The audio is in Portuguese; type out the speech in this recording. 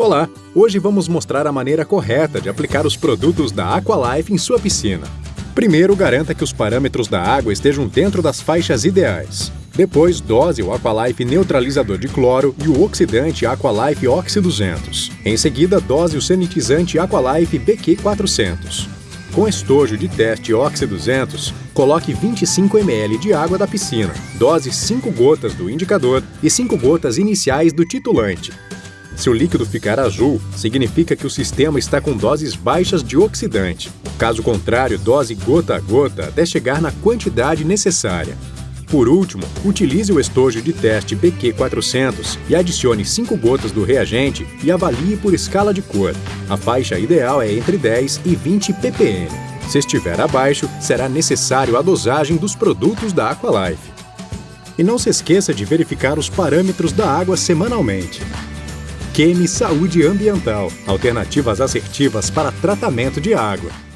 Olá! Hoje vamos mostrar a maneira correta de aplicar os produtos da Aqualife em sua piscina. Primeiro, garanta que os parâmetros da água estejam dentro das faixas ideais. Depois, dose o Aqualife neutralizador de cloro e o oxidante Aqualife Oxy 200. Em seguida, dose o sanitizante Aqualife BQ 400. Com estojo de teste Oxy 200, coloque 25 ml de água da piscina, dose 5 gotas do indicador e 5 gotas iniciais do titulante. Se o líquido ficar azul, significa que o sistema está com doses baixas de oxidante. Caso contrário, dose gota a gota até chegar na quantidade necessária. Por último, utilize o estojo de teste BQ400 e adicione 5 gotas do reagente e avalie por escala de cor. A faixa ideal é entre 10 e 20 ppm. Se estiver abaixo, será necessário a dosagem dos produtos da Aqualife. E não se esqueça de verificar os parâmetros da água semanalmente. Queme Saúde Ambiental. Alternativas assertivas para tratamento de água.